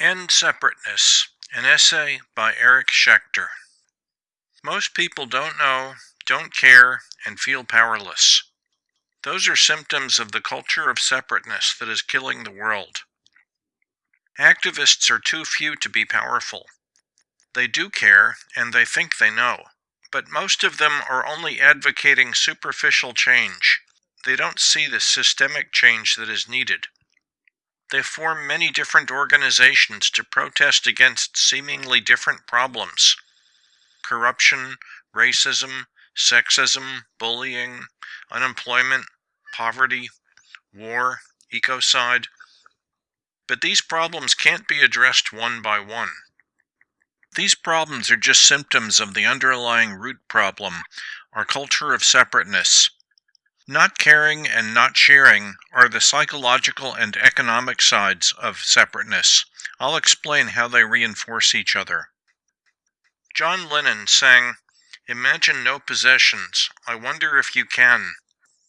End Separateness, an essay by Eric Schechter. Most people don't know, don't care, and feel powerless. Those are symptoms of the culture of separateness that is killing the world. Activists are too few to be powerful. They do care, and they think they know, but most of them are only advocating superficial change. They don't see the systemic change that is needed. They form many different organizations to protest against seemingly different problems corruption, racism, sexism, bullying, unemployment, poverty, war, ecocide. But these problems can't be addressed one by one. These problems are just symptoms of the underlying root problem, our culture of separateness, not caring and not sharing are the psychological and economic sides of separateness. I'll explain how they reinforce each other. John Lennon sang, Imagine no possessions. I wonder if you can.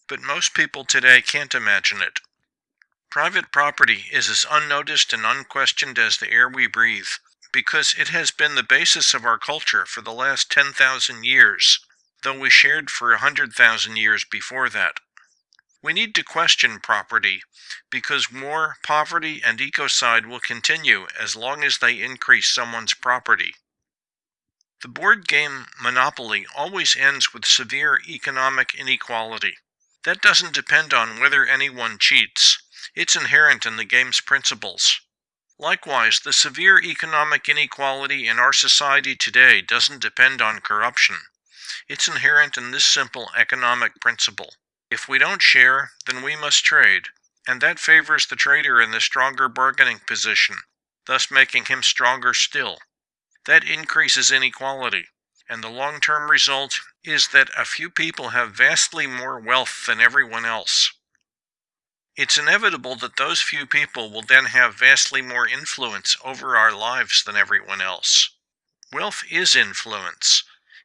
But most people today can't imagine it. Private property is as unnoticed and unquestioned as the air we breathe, because it has been the basis of our culture for the last 10,000 years though we shared for a hundred thousand years before that. We need to question property, because war, poverty, and ecocide will continue as long as they increase someone's property. The board game Monopoly always ends with severe economic inequality. That doesn't depend on whether anyone cheats. It's inherent in the game's principles. Likewise, the severe economic inequality in our society today doesn't depend on corruption. It's inherent in this simple economic principle. If we don't share, then we must trade, and that favors the trader in the stronger bargaining position, thus making him stronger still. That increases inequality, and the long-term result is that a few people have vastly more wealth than everyone else. It's inevitable that those few people will then have vastly more influence over our lives than everyone else. Wealth is influence,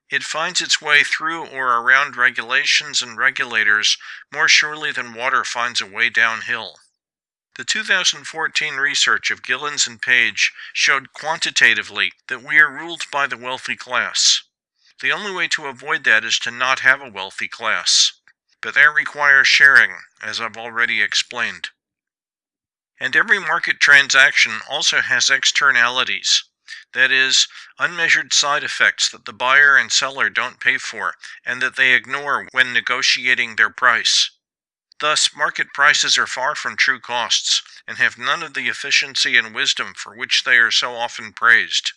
it finds its way through or around regulations and regulators more surely than water finds a way downhill. The 2014 research of Gilens and Page showed quantitatively that we are ruled by the wealthy class. The only way to avoid that is to not have a wealthy class. But that requires sharing, as I've already explained. And every market transaction also has externalities that is, unmeasured side effects that the buyer and seller don't pay for and that they ignore when negotiating their price. Thus, market prices are far from true costs and have none of the efficiency and wisdom for which they are so often praised.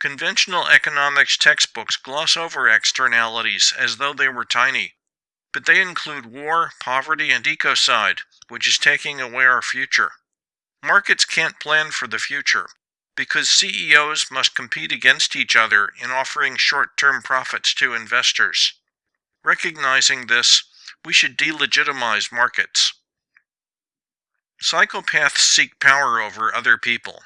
Conventional economics textbooks gloss over externalities as though they were tiny, but they include war, poverty, and ecocide, which is taking away our future. Markets can't plan for the future, because CEOs must compete against each other in offering short-term profits to investors. Recognizing this, we should delegitimize markets. Psychopaths seek power over other people.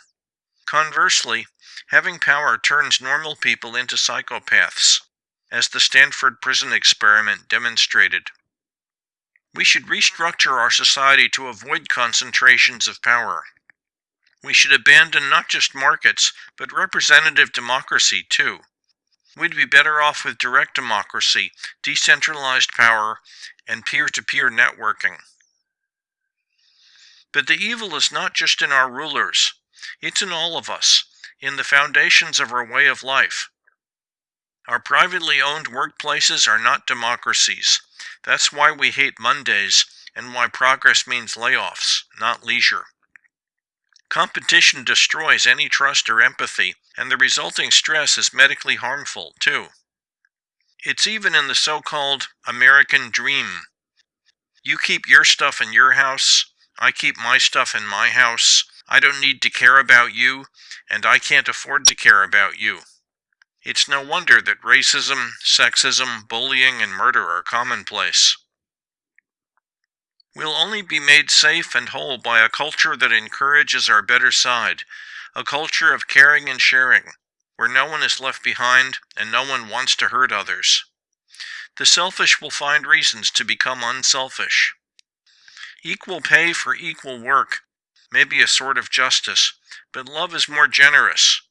Conversely, having power turns normal people into psychopaths, as the Stanford prison experiment demonstrated. We should restructure our society to avoid concentrations of power. We should abandon not just markets, but representative democracy too. We'd be better off with direct democracy, decentralized power, and peer-to-peer networking. But the evil is not just in our rulers. It's in all of us, in the foundations of our way of life. Our privately owned workplaces are not democracies. That's why we hate Mondays and why progress means layoffs, not leisure. Competition destroys any trust or empathy, and the resulting stress is medically harmful, too. It's even in the so-called American dream. You keep your stuff in your house, I keep my stuff in my house, I don't need to care about you, and I can't afford to care about you. It's no wonder that racism, sexism, bullying, and murder are commonplace. We'll only be made safe and whole by a culture that encourages our better side, a culture of caring and sharing, where no one is left behind and no one wants to hurt others. The selfish will find reasons to become unselfish. Equal pay for equal work may be a sort of justice, but love is more generous.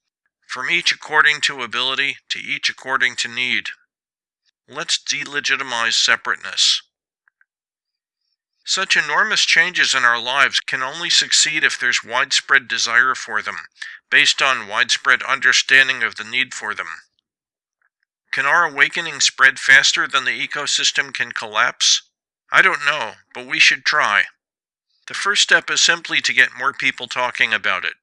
From each according to ability, to each according to need. Let's delegitimize separateness. Such enormous changes in our lives can only succeed if there's widespread desire for them, based on widespread understanding of the need for them. Can our awakening spread faster than the ecosystem can collapse? I don't know, but we should try. The first step is simply to get more people talking about it.